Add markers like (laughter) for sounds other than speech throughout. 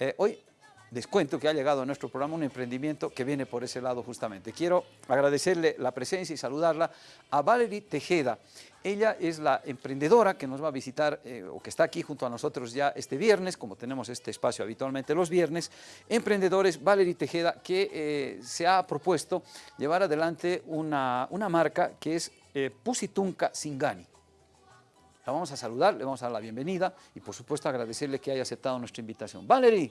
Eh, hoy les cuento que ha llegado a nuestro programa un emprendimiento que viene por ese lado justamente. Quiero agradecerle la presencia y saludarla a Valerie Tejeda. Ella es la emprendedora que nos va a visitar eh, o que está aquí junto a nosotros ya este viernes, como tenemos este espacio habitualmente los viernes. Emprendedores, Valerie Tejeda, que eh, se ha propuesto llevar adelante una, una marca que es eh, Pusitunca Singani. La vamos a saludar, le vamos a dar la bienvenida y por supuesto agradecerle que haya aceptado nuestra invitación. Valerie,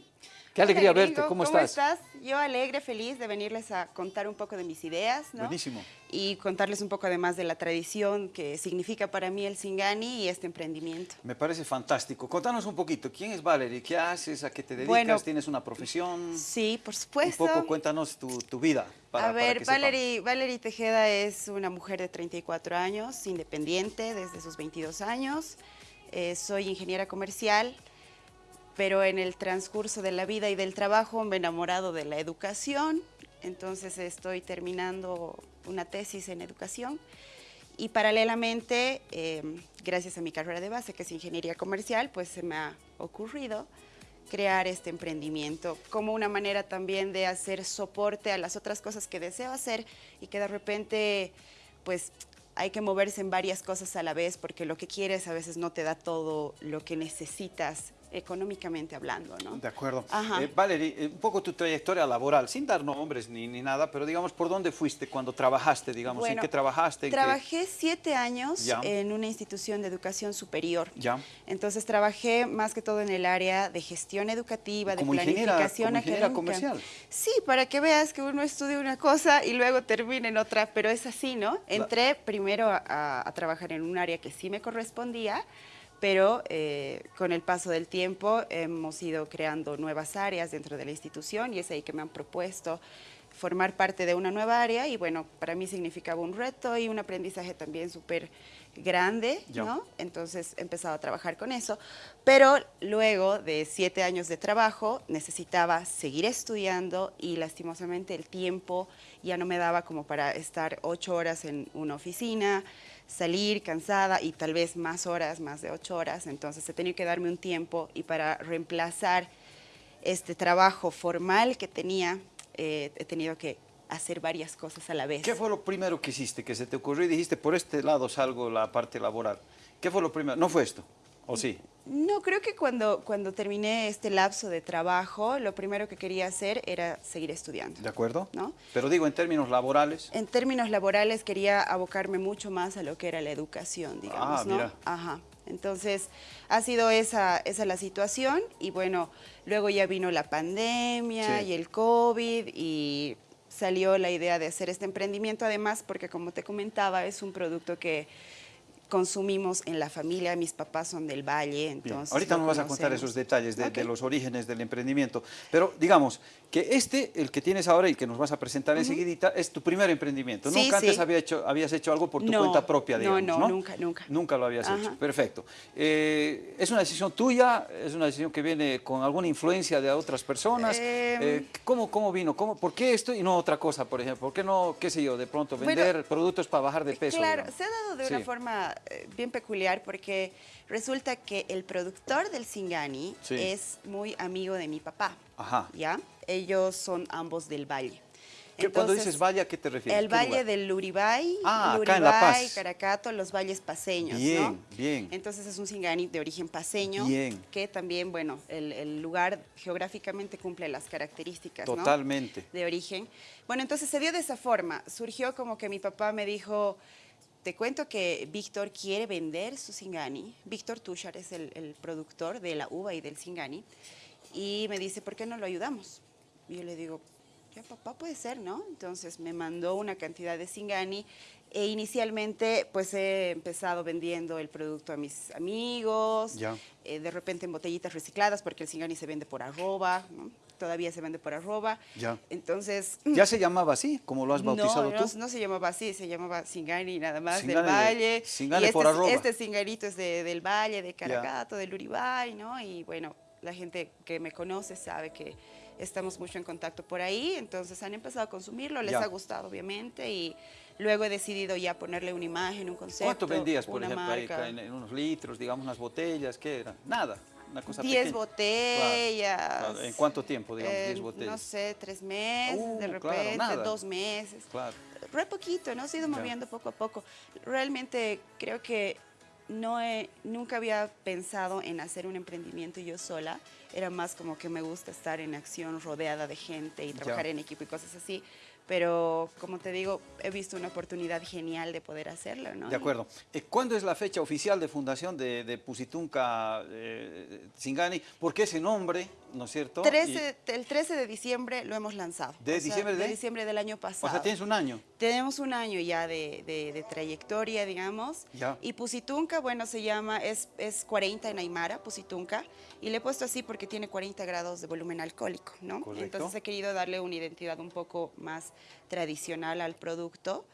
qué alegría Hola, verte, ¿cómo, ¿cómo estás? Yo alegre, feliz de venirles a contar un poco de mis ideas, ¿no? Buenísimo. Y contarles un poco además de la tradición que significa para mí el Singani y este emprendimiento. Me parece fantástico. Contanos un poquito, ¿quién es Valerie? ¿Qué haces? ¿A qué te dedicas? Bueno, ¿Tienes una profesión? Sí, por Un supuesto. poco cuéntanos tu, tu vida. Para, a para ver, sepamos. Valerie, Valerie Tejeda es una mujer de 34 años, independiente desde sus 22 años. Eh, soy ingeniera comercial, pero en el transcurso de la vida y del trabajo me he enamorado de la educación, entonces estoy terminando una tesis en educación y paralelamente, eh, gracias a mi carrera de base, que es ingeniería comercial, pues se me ha ocurrido crear este emprendimiento como una manera también de hacer soporte a las otras cosas que deseo hacer y que de repente, pues hay que moverse en varias cosas a la vez porque lo que quieres a veces no te da todo lo que necesitas económicamente hablando, ¿no? De acuerdo. Eh, Valerie, eh, un poco tu trayectoria laboral, sin dar nombres ni, ni nada, pero digamos, ¿por dónde fuiste cuando trabajaste, digamos? ¿En qué trabajaste? ¿En qué- Trabajé siete años Ya. en una institución de educación superior. Ya. Entonces trabajé más que todo en el área de gestión educativa, de Como ingeniera- planificación como ingeniera comercial. Sí, para que veas que uno estudia una cosa y luego termina en otra, pero es así, ¿no? Entré primero a- a trabajar en un área que sí me correspondía, pero eh, con el paso del tiempo hemos ido creando nuevas áreas dentro de la institución y es ahí que me han propuesto formar parte de una nueva área y bueno, para mí significaba un reto y un aprendizaje también súper grande. ¿no? Entonces he empezado a trabajar con eso, pero luego de siete años de trabajo necesitaba seguir estudiando y lastimosamente el tiempo ya no me daba como para estar ocho horas en una oficina, salir cansada y tal vez más horas, más de ocho horas, entonces he tenido que darme un tiempo y para reemplazar este trabajo formal que tenía, eh, he tenido que hacer varias cosas a la vez. ¿Qué fue lo primero que hiciste, que se te ocurrió y dijiste, por este lado salgo la parte laboral? ¿Qué fue lo primero? ¿No fue esto? ¿O sí? No, creo que cuando, cuando terminé este lapso de trabajo, lo primero que quería hacer era seguir estudiando. ¿De acuerdo? ¿No? Pero digo, en términos laborales, En términos laborales quería abocarme mucho más a lo que era la educación, digamos, Ah, ¿no? mira. Ajá. Entonces, ha sido esa, esa la situación y bueno, luego ya vino la pandemia Sí. y el COVID y salió la idea de hacer este emprendimiento, además porque como te comentaba, es un producto que consumimos en la familia, mis papás son del Valle, Bien, entonces... ahorita nos vas a contar esos detalles de, los orígenes del emprendimiento. Pero digamos que este, el que tienes ahora y que nos vas a presentar enseguidita, es tu primer emprendimiento. Sí, nunca antes sí. había hecho, habías hecho algo por tu No, cuenta propia, no, digamos, no, ¿no? nunca, nunca. Nunca lo habías Ajá. hecho. Perfecto. Eh, ¿Es una decisión tuya? ¿Es una decisión que viene con alguna influencia de otras personas? Em. Eh, ¿cómo, ¿Cómo vino? ¿Cómo, ¿Por qué esto y no otra cosa, por ejemplo? ¿Por qué no, qué sé yo, de pronto Bueno, vender productos para bajar de peso? Claro, digamos? se ha dado de Sí. una forma eh, bien peculiar porque resulta que el productor del Singani es muy amigo de mi papá. Ajá. ¿Ya? Ellos son ambos del Valle. ¿Qué- cuando Entonces, dices valle, ¿a qué te refieres? El ¿Qué valle lugar? del Luribay, Ah, acá en La Luribay, Paz. Caracato, los valles paseños, Bien, ¿no? bien. Entonces es un Singani de origen paseño, Bien. que también, bueno, el, el lugar geográficamente cumple las características, ¿no? Totalmente. de origen. Bueno, entonces se dio de esa forma. Surgió como que mi papá me dijo, te cuento que Víctor quiere vender su Singani. Víctor Tushar es el, el productor de la uva y del Singani. Y me dice, ¿por qué no lo ayudamos? Y yo le digo, ya papá puede ser, ¿no? Entonces me mandó una cantidad de Singani e inicialmente pues he empezado vendiendo el producto a mis amigos, Ya. eh, de repente en botellitas recicladas porque el Singani se vende por arroba, ¿no? todavía se vende por arroba. Ya. Entonces... ¿Ya se llamaba así, como lo has bautizado no, tú? No, no se llamaba así, se llamaba Singani nada más Singani del de- Valle. Singani y por este, arroba. este Singanito es de- del Valle, de Caracato, del Uribay, ¿no? Y bueno, la gente que me conoce sabe que estamos mucho en contacto por ahí, entonces han empezado a consumirlo, les Ya. ha gustado obviamente y luego he decidido ya ponerle una imagen, un concepto, ¿Cuánto vendías, por una ejemplo, marca. en, en unos litros, digamos, unas botellas? ¿Qué era? Nada. Una cosa 10 pequeña. botellas. Claro, claro. ¿En cuánto tiempo, digamos, Eh, 10 botellas? No sé, tres meses, Uh, de repente, dos meses. Claro. Re poquito, ¿no? Se ha ido moviendo poco a poco. Realmente creo que no he, nunca había pensado en hacer un emprendimiento yo sola. Era más como que me gusta estar en acción rodeada de gente y trabajar Ya. en equipo y cosas así. Pero como te digo, he visto una oportunidad genial de poder hacerlo, ¿no? De acuerdo. Eh, ¿Cuándo es la fecha oficial de fundación de, de Pusitunca eh, Singani? ¿Por qué ese nombre, no es cierto? Y 13 el 13 de diciembre lo hemos lanzado. ¿De diciembre de? diciembre del año pasado. o sea, tienes un año. Tenemos un año ya de, de- de trayectoria, digamos. Ya. Y Pusitunca, bueno, se llama, es, es 40 en Aymara, Pusitunca. Y le he puesto así porque tiene 40 grados de volumen alcohólico, ¿no? Correcto. Entonces he querido darle una identidad un poco más tradicional al producto.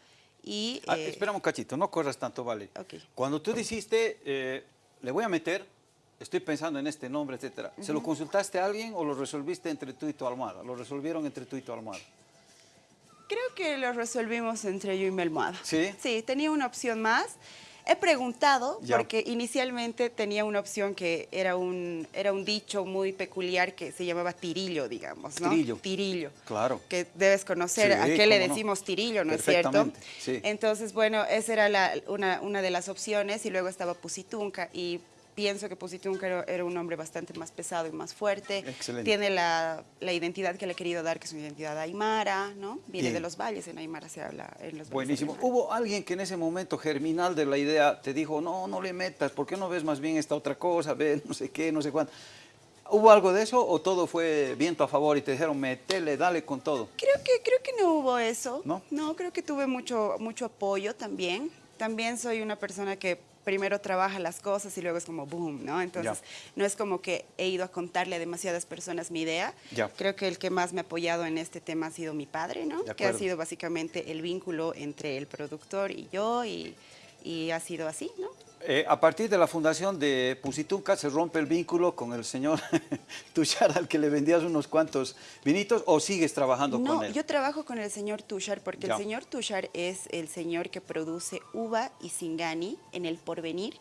Y, Ah, eh, espera un cachito, no corras tanto, vale. Ok. Cuando tú dijiste, eh, le voy a meter, estoy pensando en este nombre, etcétera, ¿se lo consultaste a alguien o lo resolviste entre tú y tu almohada? ¿Lo resolvieron entre tú y tu almohada? Creo que lo resolvimos entre yo y mi almohada. ¿Sí? Sí, tenía una opción más. He preguntado, Ya. porque inicialmente tenía una opción que era un, era un dicho muy peculiar que se llamaba tirillo, digamos, ¿no? Tirillo. Tirillo. Claro. Que debes conocer Sí, a qué le no. decimos tirillo, ¿no es cierto? Sí. Entonces, bueno, esa era la- una, una de las opciones y luego estaba Pusitunca y pienso que Pusitunca era, un hombre bastante más pesado y más fuerte. Excelente. Tiene la, la identidad que le he querido dar, que es una identidad aymara, ¿no? Viene Bien. de los valles, en Aymara se habla en los valles Buenísimo. ¿Hubo alguien que en ese momento germinal de la idea te dijo, no, no le metas, ¿por qué no ves más bien esta otra cosa? Ve, no sé qué, no sé cuánto. ¿Hubo algo de eso o todo fue viento a favor y te dijeron, metele, dale con todo? Creo que, creo que no hubo eso. ¿No? creo que tuve mucho, mucho apoyo también. También soy una persona que primero trabaja las cosas y luego es como boom, ¿no? Entonces, no es como que he ido a contarle a demasiadas personas mi idea. Ya. Creo que el que más me ha apoyado en este tema ha sido mi padre, ¿no? Que ha sido básicamente el vínculo entre el productor y yo y, y ha sido así, ¿no? Eh, a partir de la fundación de Pusitunca se rompe el vínculo con el señor (laughs) Tushar al que le vendías unos cuantos vinitos o sigues trabajando No, con él. yo trabajo con el señor Tushar porque Ya. el señor Tushar es el señor que produce uva y singani en el porvenir,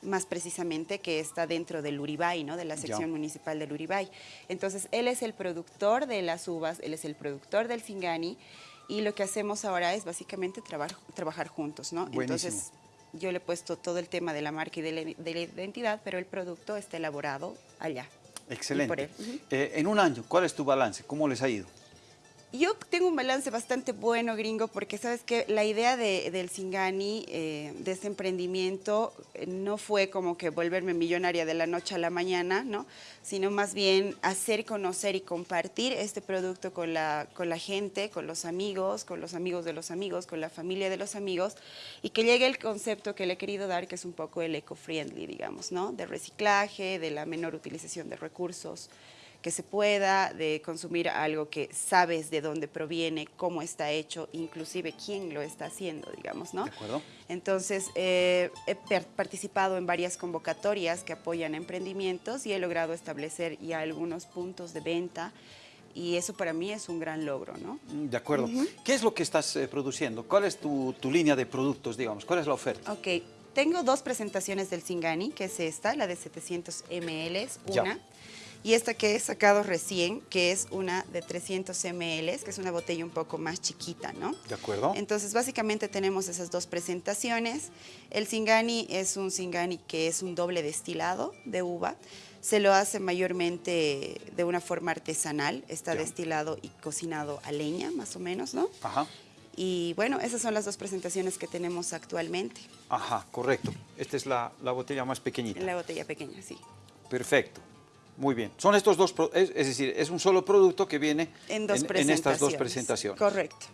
más precisamente que está dentro del Uribay, ¿no? de la Ya. sección municipal del Uribay. Entonces, él es el productor de las uvas, él es el productor del singani y lo que hacemos ahora es básicamente trabar- trabajar juntos, ¿no? Buenísimo. Entonces, yo le he puesto todo el tema de la marca y de la, de la identidad, pero el producto está elaborado allá. Excelente. Eh, en un año, ¿cuál es tu balance? ¿Cómo les ha ido? Yo tengo un balance bastante bueno, gringo, porque sabes que la idea de- del Singani, eh, de este emprendimiento, eh, no fue como que volverme millonaria de la noche a la mañana, ¿no? Sino más bien hacer conocer y compartir este producto con la, con la gente, con los amigos, con los amigos de los amigos, con la familia de los amigos, y que llegue el concepto que le he querido dar, que es un poco el eco-friendly, digamos, ¿no? De reciclaje, de la menor utilización de recursos que se pueda, de consumir algo que sabes de dónde proviene, cómo está hecho, inclusive quién lo está haciendo, digamos, ¿no? ¿De acuerdo? Entonces, eh, he participado en varias convocatorias que apoyan emprendimientos y he logrado establecer ya algunos puntos de venta y eso para mí es un gran logro, ¿no? Mm, De acuerdo. ¿Qué es lo que estás eh, produciendo? ¿Cuál es tu, tu línea de productos, digamos? ¿Cuál es la oferta? Ok, tengo dos presentaciones del Singani, que es esta, la de 700 ml, Ya. una, y esta que he sacado recién, que es una de 300 ml, que es una botella un poco más chiquita, ¿no? ¿De acuerdo? Entonces, básicamente tenemos esas dos presentaciones. El Singani es un Singani que es un doble destilado de uva. Se lo hace mayormente de una forma artesanal. Está Ya. destilado y cocinado a leña, más o menos, ¿no? Ajá. Y bueno, esas son las dos presentaciones que tenemos actualmente Ajá, correcto. Esta es la, la botella más pequeñita. en la botella pequeña, sí. Perfecto. Muy bien. Son estos dos, es, es decir, es un solo producto que viene En dos en presentaciones. estas dos presentaciones. Correcto.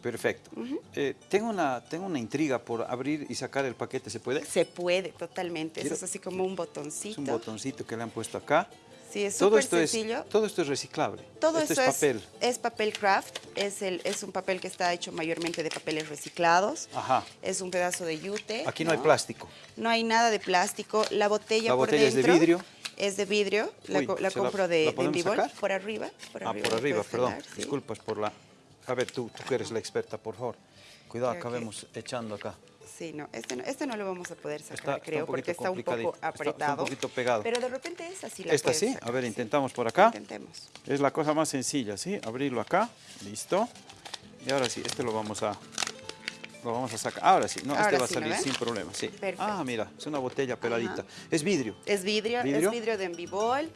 Perfecto. Eh, tengo, una, tengo una intriga por abrir y sacar el paquete, ¿se puede? Se puede totalmente. Eso es así como un botoncito. Es un botoncito que le han puesto acá. Sí, es todo esto sencillo. es todo esto es reciclable. Todo esto esto es papel. Es, papel craft, es, el, es un papel que está hecho mayormente de papeles reciclados. Ajá. Es un pedazo de yute. Aquí no, hay plástico. No hay nada de plástico. La botella La por botella es de dentro vidrio. Es de vidrio. La, Uy, co- la ¿se la- compro de, la de sacar? Por arriba. Por ah, arriba por arriba, perdón. sí. Disculpas por la... A ver, tú, tú que eres la experta, por favor. Cuidado, Creo que- acabemos echando acá. Sí, no, este no, este no lo vamos a poder sacar, Está- creo, porque está un poco complicadito, está- está un apretado. poquito pegado. Pero de repente esa sí la ¿Esta sí? sacar, A ver, sí. intentamos por acá. Intentemos. Es la cosa más sencilla, ¿sí? Abrirlo acá, listo. Y ahora sí, este lo vamos a, lo vamos a sacar. Ahora sí, no, este va a sí, ¿no salir sin problema, sí. Perfecto. Ah, mira, es una botella peladita. Es vidrio. Es vidrio, ¿Vidrio? es vidrio de Envibol.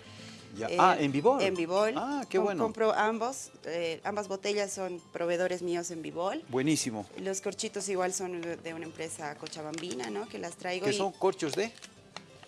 Ya. Eh, ah, en Vivol. En Vivol. Ah, qué Com- bueno. Compro ambos, eh, ambas botellas son proveedores míos en Vivol. Buenísimo. Los corchitos igual son de de una empresa cochabambina, ¿no? Que las traigo Que y son corchos de...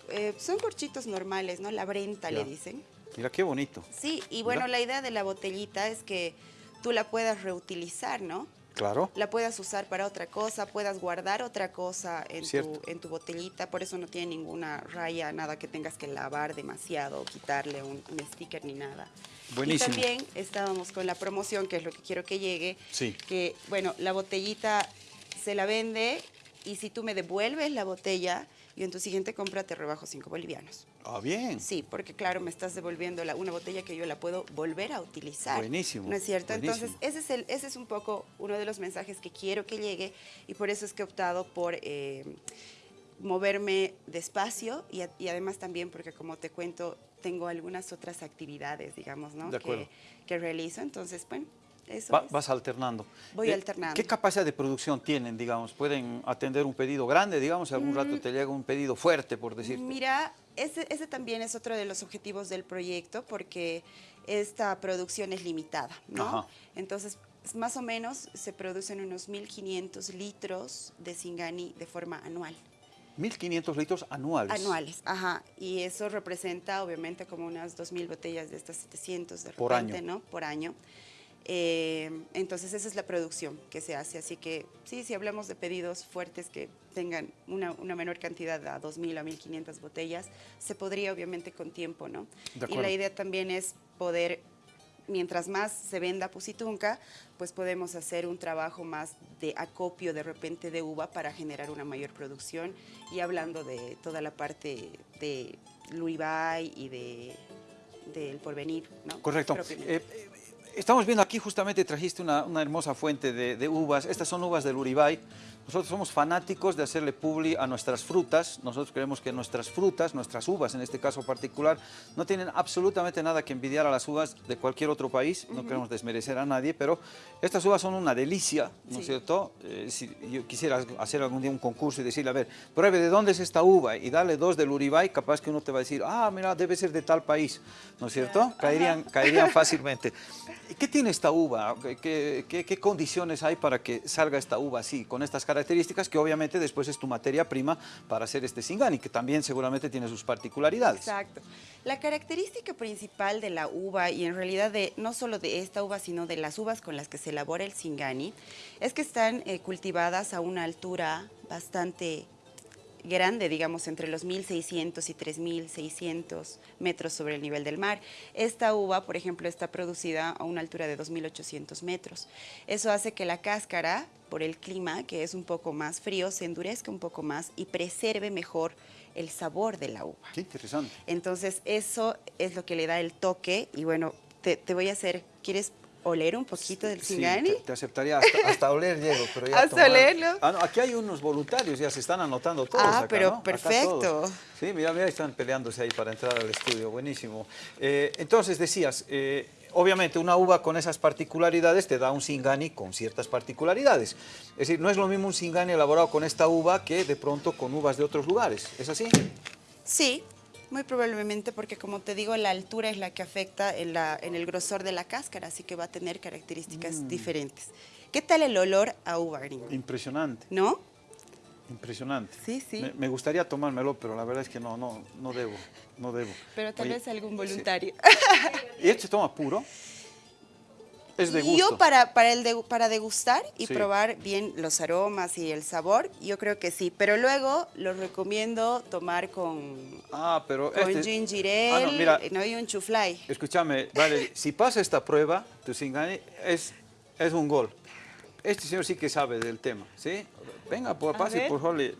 eh, son corchitos normales, ¿no? La brenta Ya. le dicen. Mira qué bonito. Sí, y bueno, Mira. la idea de la botellita es que tú la puedas reutilizar, ¿no? Claro. La puedas usar para otra cosa, puedas guardar otra cosa en, tu, en tu botellita, por eso no tiene ninguna raya, nada que tengas que lavar demasiado, quitarle un, un sticker ni nada. Buenísimo. Y también estábamos con la promoción, que es lo que quiero que llegue, Sí. que bueno, la botellita se la vende y si tú me devuelves la botella, yo en tu siguiente compra te rebajo 5 bolivianos. Ah, bien. Sí, porque claro, me estás devolviendo la- una botella que yo la puedo volver a utilizar. Buenísimo, ¿No es cierto? buenísimo. Entonces, ese es, el, ese es un poco uno de los mensajes que quiero que llegue y por eso es que he optado por eh, moverme despacio y, a- y además también porque, como te cuento, tengo algunas otras actividades, digamos, ¿no? De acuerdo. Que, que realizo. Entonces, bueno, eso Va- es. vas alternando. Voy Eh, alternando. ¿Qué capacidad de producción tienen, digamos? ¿Pueden atender un pedido grande, digamos? ¿Algún Mm. rato te llega un pedido fuerte, por decirte? Mira, ese, ese también es otro de los objetivos del proyecto porque esta producción es limitada, ¿no? Ajá. Entonces, más o menos se producen unos 1.500 litros de Singani de forma anual. 1.500 litros anuales. Anuales, ajá. Y eso representa obviamente como unas 2.000 botellas de estas 700 de Por repente, año. ¿no? Por año. Eh, entonces esa es la producción que se hace. Así que sí, si hablamos de pedidos fuertes que tengan una, una menor cantidad a 2.000 a 1.500 botellas, se podría obviamente con tiempo, ¿no? Y la idea también es poder, mientras más se venda Pusitunca, pues podemos hacer un trabajo más de acopio de repente de uva para generar una mayor producción. Y hablando de toda la parte de Luibay y de del porvenir, ¿no? Correcto. Eh, estamos viendo aquí, justamente trajiste una, hermosa fuente de, de uvas. Estas son uvas del Uribay. Nosotros somos fanáticos de hacerle publi a nuestras frutas. Nosotros creemos que nuestras frutas, nuestras uvas en este caso particular, no tienen absolutamente nada que envidiar a las uvas de cualquier otro país. No queremos desmerecer a nadie, pero estas uvas son una delicia, ¿no es Sí. cierto? Eh, si yo quisiera hacer algún día un concurso y decirle, a ver, pruebe de dónde es esta uva y darle dos del Uribay, capaz que uno te va a decir, ah, mira, debe ser de tal país, ¿no es cierto? Caerían, caerían (laughs) fácilmente. ¿Y ¿Qué tiene esta uva? ¿Qué, qué- qué- qué condiciones hay para que salga esta uva así, con estas características, que obviamente después es tu materia prima para hacer este Singani, que también seguramente tiene sus particularidades? Exacto. La característica principal de la uva, y en realidad de, no solo de esta uva, sino de las uvas con las que se elabora el Singani, es que están eh, cultivadas a una altura bastante grande, digamos, entre los 1.600 y 3.600 metros sobre el nivel del mar. Esta uva, por ejemplo, está producida a una altura de 2.800 metros. Eso hace que la cáscara, por el clima, que es un poco más frío, se endurezca un poco más y preserve mejor el sabor de la uva. Qué interesante. Entonces, eso es lo que le da el toque. Y bueno, te, te voy a hacer, ¿quieres oler un poquito del Sí, Singani? te, te aceptaría hasta, hasta oler, Diego, pero ya ¿Hasta tomar- olerlo? Ah, no, aquí hay unos voluntarios, ya se están anotando todos Ah, acá, pero perfecto. Sí, mira, mira, están peleándose ahí para entrar al estudio, buenísimo. Eh, entonces, decías, eh, obviamente una uva con esas particularidades te da un Singani con ciertas particularidades. Es decir, no es lo mismo un Singani elaborado con esta uva que de pronto con uvas de otros lugares, ¿es así? Sí, muy probablemente porque como te digo, la altura es la que afecta en, la, en el grosor de la cáscara, así que va a tener características Mm. diferentes. ¿Qué tal el olor a uva gringo? Impresionante, ¿No? impresionante. Sí, sí. Me, me gustaría tomármelo, pero la verdad es que no, no, no debo, no debo. Pero tal Oye, vez algún sí. voluntario. (laughs) ¿Y este se toma puro? Es de gusto. Yo para, para, el de- para degustar y Sí. probar bien los aromas y el sabor, yo creo que sí. Pero luego lo recomiendo tomar con, Ah, pero con este... ginger Ah, no, mira, no, y un chuflay. escúchame, vale, si pasa esta prueba, tu Singani es, es un gol. Este señor sí que sabe del tema, ¿sí? Venga, A pase, por favor, le,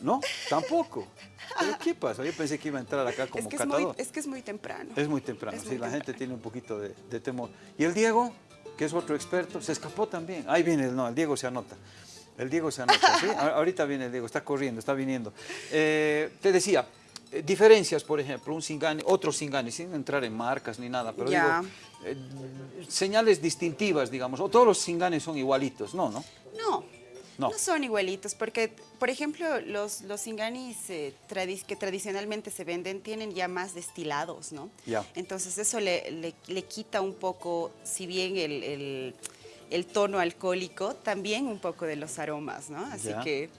No, tampoco. ¿Pero qué pasa? Yo pensé que iba a entrar acá como Es que es, catador. muy, es que es muy temprano. Es muy temprano, Es sí, muy la gente tiene un poquito de, de temor. Y el Diego, que es otro experto, se escapó también. Ahí viene, el no, el Diego se anota. El Diego se anota, ¿sí? Ahorita viene el Diego, está corriendo, está viniendo. Eh, te decía, eh, diferencias, por ejemplo, un Singani, otro Singani, sin entrar en marcas ni nada, pero digo, eh, señales distintivas, digamos, o todos los Singanis son igualitos, ¿no? No, no, no. son igualitos, porque, por ejemplo, los, los singanis que tradicionalmente se venden tienen ya más destilados, ¿no? Ya. Entonces eso le, le, quita un poco, si bien el el tono alcohólico, también un poco de los aromas, ¿no? Así que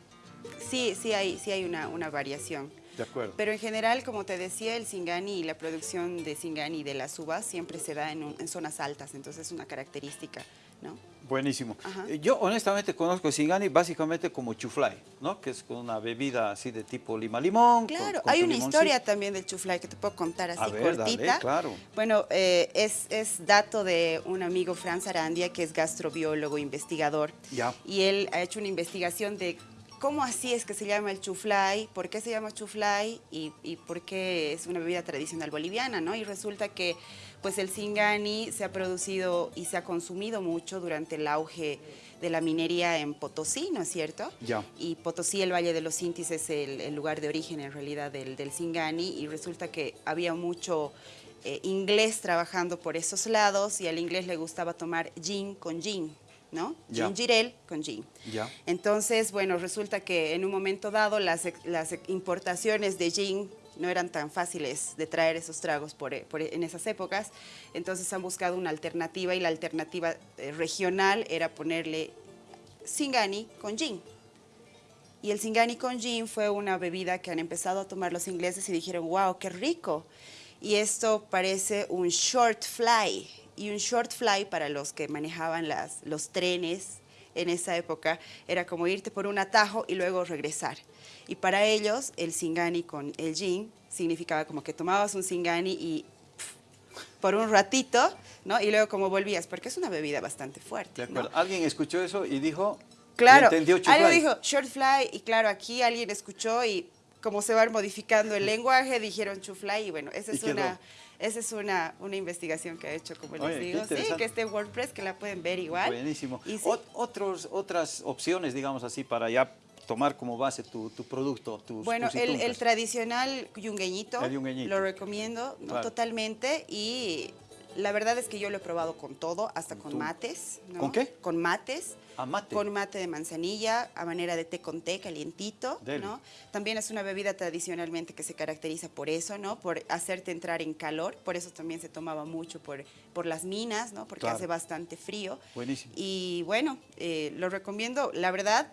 sí, sí hay, sí hay una, una variación. De acuerdo. Pero en general, como te decía, el Singani y la producción de Singani de las uvas siempre se da en, en zonas altas, entonces es una característica, ¿no? Buenísimo. Eh, yo honestamente conozco Singani básicamente como chuflay, ¿no? Que es una bebida así de tipo lima-limón. Claro, hay una historia también del chuflay que te puedo contar así cortita. claro. Bueno, eh, es, es, dato de un amigo, Franz Arandia, que es gastrobiólogo, investigador. Ya. Y él ha hecho una investigación de ¿Cómo así es que se llama el chuflay? ¿Por qué se llama chuflay? Y, y, por qué es una bebida tradicional boliviana, ¿no? Y resulta que pues el Singani se ha producido y se ha consumido mucho durante el auge de la minería en Potosí, ¿no es cierto? Ya. Y Potosí, el Valle de los Intis, es el, lugar de origen en realidad del, del Singani y resulta que había mucho eh, inglés trabajando por esos lados y al inglés le gustaba tomar gin con gin. ¿no? Gingerel con gin. Ya. Entonces, bueno, resulta que en un momento dado las, las importaciones de gin no eran tan fáciles de traer esos tragos por, en esas épocas, entonces han buscado una alternativa y la alternativa eh, regional era ponerle Singani con gin. Y el Singani con gin fue una bebida que han empezado a tomar los ingleses y dijeron, wow, qué rico. Y esto parece un short fly, y un short fly para los que manejaban las, los trenes en esa época era como irte por un atajo y luego regresar. Y para ellos el singani con el gin significaba como que tomabas un singani y por un ratito, ¿no? Y luego como volvías, porque es una bebida bastante fuerte. Alguien escuchó eso y dijo, claro, entendió alguien dijo short fly y claro, aquí alguien escuchó y como se va modificando el (laughs) lenguaje, dijeron chufly y bueno, esa es una esa es una, una investigación que ha hecho, como les digo. Sí, que esté WordPress, que la pueden ver igual. Buenísimo. Otros, otras opciones, digamos así, para ya tomar como base tu, tu producto, tus Bueno, el, el, tradicional yungueñito, lo recomiendo totalmente y la verdad es que yo lo he probado con todo, hasta con mates. ¿Con qué? Con mates. ¿A mate? Con mate de manzanilla, a manera de té con té, calientito, ¿no? También es una bebida tradicionalmente que se caracteriza por eso, ¿no? Por hacerte entrar en calor, por eso también se tomaba mucho por, por las minas, ¿no? Porque hace bastante frío. Buenísimo. Y bueno, eh, lo recomiendo, la verdad,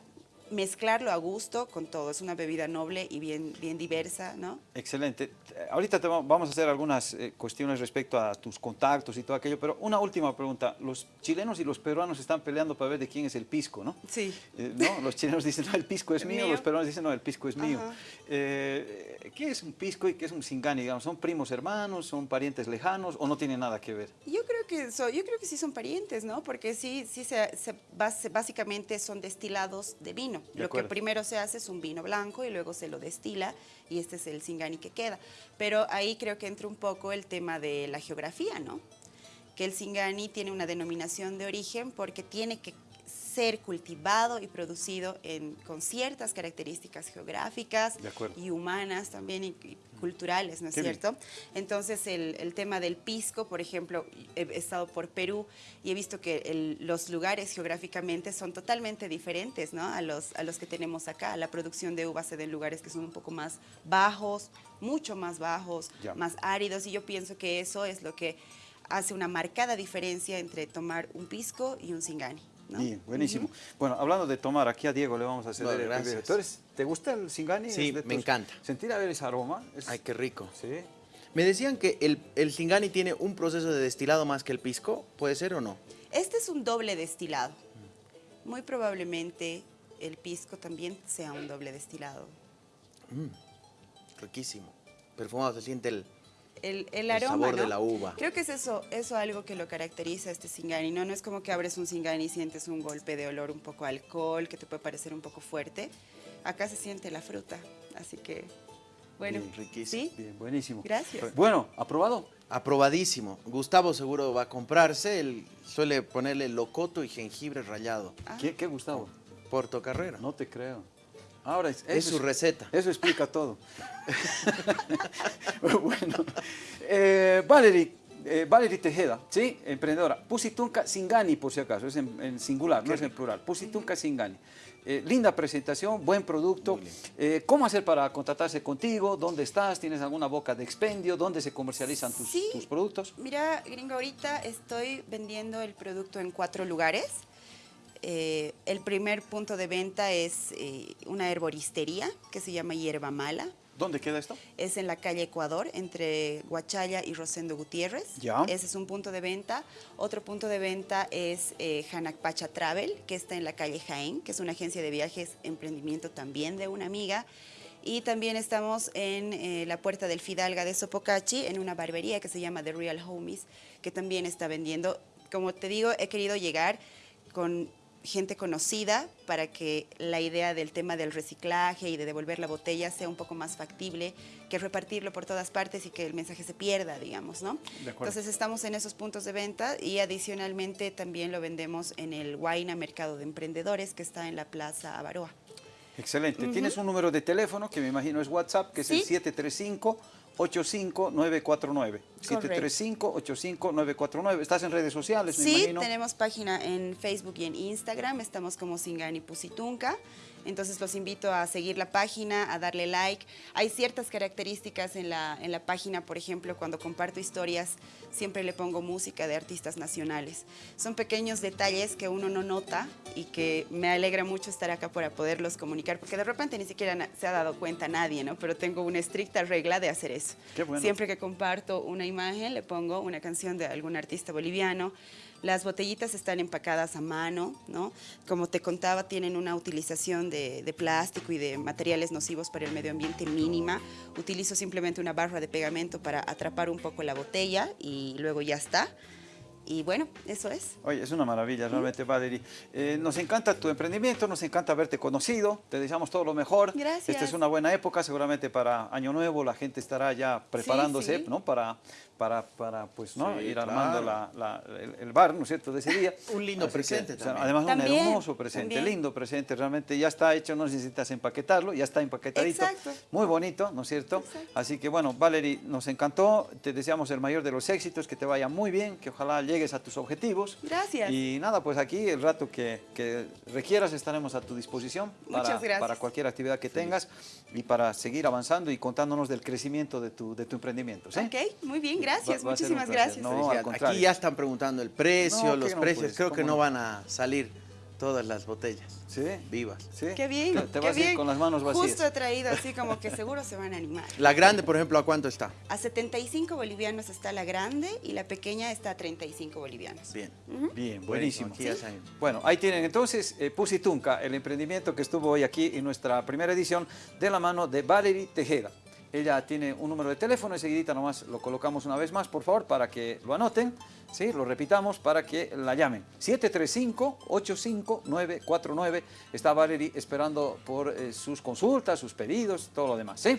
mezclarlo a gusto con todo. Es una bebida noble y bien, bien diversa, ¿no? Excelente. Ahorita vamos a hacer algunas eh, cuestiones respecto a tus contactos y todo aquello, pero una última pregunta. Los chilenos y los peruanos están peleando para ver de quién es el pisco, ¿no? Sí. Eh, ¿no? Los chilenos dicen, no, el pisco es mío, los peruanos dicen, no, el pisco es mío. Eh, ¿Qué es un pisco y qué es un singani? Digamos, ¿Son primos hermanos, son parientes lejanos o no tienen nada que ver? Yo creo que, yo creo que sí son parientes, ¿no? Porque sí, sí se, básicamente son destilados de vino. Lo que primero se hace es un vino blanco y luego se lo destila y este es el Singani que queda. Pero ahí creo que entra un poco el tema de la geografía, ¿no? Que el Singani tiene una denominación de origen porque tiene que ser cultivado y producido con ciertas características geográficas y humanas también y, culturales, ¿no es cierto? Entonces el, tema del pisco, por ejemplo, he estado por Perú y he visto que los lugares geográficamente son totalmente diferentes ¿no? a, los, a los que tenemos acá. La producción de uvas se da en lugares que son un poco más bajos, mucho más bajos, más áridos y yo pienso que eso es lo que hace una marcada diferencia entre tomar un pisco y un Bien, buenísimo. Bueno, hablando de tomar, aquí a Diego le vamos a hacer el ¿Te gusta el Singani? Sí, me encanta. Sentir a ver ese aroma. Ay, qué rico. Sí. Me decían que el, el Singani tiene un proceso de destilado más que el pisco, ¿puede ser o no? Este es un doble destilado. Muy probablemente el pisco también sea un doble destilado. Mm, riquísimo. Perfumado, se siente el, el, aroma, sabor de la uva. Creo que es eso, eso algo que lo caracteriza a este Singani, ¿no? No es como que abres un Singani y sientes un golpe de olor un poco alcohol, que te puede parecer un poco fuerte. Acá se siente la fruta, así que, bueno. Bien, riquísimo. ¿sí? Bien, buenísimo. Gracias. Bueno, ¿aprobado? Aprobadísimo. Gustavo seguro va a comprarse, él suele ponerle locoto y jengibre rallado. ¿Qué, ¿Qué, Gustavo? Portocarrero. No te creo. Ahora es, su receta. Eso explica todo. (laughs) bueno, eh, Valerie, eh, Valerie Tejeda, ¿sí? Emprendedora. Pusitunca Singani, por si acaso, es en, en singular, no es en plural. Pusitunca Singani. Eh, linda presentación, buen producto. Eh, ¿Cómo hacer para contratarse contigo? ¿Dónde estás? ¿Tienes alguna boca de expendio? ¿Dónde se comercializan tus, Sí. tus productos? Mira, gringo, ahorita estoy vendiendo el producto en cuatro lugares. Eh, el primer punto de venta es eh, una herboristería que se llama Hierba Mala. ¿Dónde queda esto? Es en la calle Ecuador, entre Guachalla y Rosendo Gutiérrez. Ya. Ese es un punto de venta. Otro punto de venta es eh, Hanakpacha Travel, que está en la calle Jaén, que es una agencia de viajes, emprendimiento también de una amiga. Y también estamos en eh, la puerta del Fidalga de Sopocachi, en una barbería que se llama The Real Homies, que también está vendiendo. Como te digo, he querido llegar con gente conocida para que la idea del tema del reciclaje y de devolver la botella sea un poco más factible que repartirlo por todas partes y que el mensaje se pierda, digamos, ¿no? De. Entonces estamos en esos puntos de venta y adicionalmente también lo vendemos en el Huayna Mercado de Emprendedores que está en la Plaza Avaroa. Excelente. Tienes un número de teléfono que me imagino es WhatsApp, que es el Sí. 735 85949. 735 85949. Estás en redes sociales, me Sí, imagino. tenemos página en Facebook y en Instagram, estamos como Singani Pusitunca. Entonces los invito a seguir la página, a darle like. Hay ciertas características en la, en la página, por ejemplo, cuando comparto historias, siempre le pongo música de artistas nacionales. Son pequeños detalles que uno no nota y que me alegra mucho estar acá para poderlos comunicar, porque de repente ni siquiera se ha dado cuenta nadie, ¿no? Pero tengo una estricta regla de hacer eso. Qué bueno. Siempre que comparto una imagen, le pongo una canción de algún artista boliviano. Las botellitas están empacadas a mano, ¿no? Como te contaba, tienen una utilización de, de plástico y de materiales nocivos para el medio ambiente mínima. Utilizo simplemente una barra de pegamento para atrapar un poco la botella y luego ya está. Y bueno, eso es. Oye, es una maravilla realmente, Valerie. Eh, nos encanta tu emprendimiento, nos encanta haberte conocido, te deseamos todo lo mejor. Gracias. Esta es una buena época, seguramente para Año Nuevo la gente estará ya preparándose, sí. ¿no? Para, para, para pues, ¿no? Sí, ir claro. armando la- la- el, el bar, ¿no es cierto?, de ese día. (laughs) Un lindo Así que, presente o sea, también. Además, También, un hermoso presente, también. lindo presente, realmente ya está hecho, no necesitas empaquetarlo, ya está empaquetadito. Exacto. Muy bonito, ¿no es cierto? Exacto. Así que bueno, Valerie, nos encantó, te deseamos el mayor de los éxitos, que te vaya muy bien, que ojalá llegues a tus objetivos. Gracias. Y nada, pues aquí el rato que, que requieras estaremos a tu disposición para, Muchas gracias. para cualquier actividad que tengas y para seguir avanzando y contándonos del crecimiento de tu, de tu emprendimiento. ¿sí? Ok, muy bien, gracias. Va- Muchísimas gracias. ¿no? Al contrario. Aquí ya están preguntando el precio, No, los no, precios. pues, Creo que ¿cómo no no? van a salir todas las botellas ¿Sí? vivas. ¿Sí? Qué bien, Te, te qué vas a ir bien. con las manos vacías. Justo he traído así como que seguro se van a animar. La grande, por ejemplo, ¿a cuánto está? A 75 bolivianos está la grande y la pequeña está a 35 bolivianos. Bien. Bien, buenísimo. Bueno, ahí tienen entonces eh, Pusitunca, el emprendimiento que estuvo hoy aquí en nuestra primera edición de la mano de Valerie Tejeda. Ella tiene un número de teléfono, enseguidita nomás lo colocamos una vez más, por favor, para que lo anoten, ¿sí? lo repitamos para que la llamen. 735-85949. Está Valerie esperando por eh, sus consultas, sus pedidos, todo lo demás. ¿sí?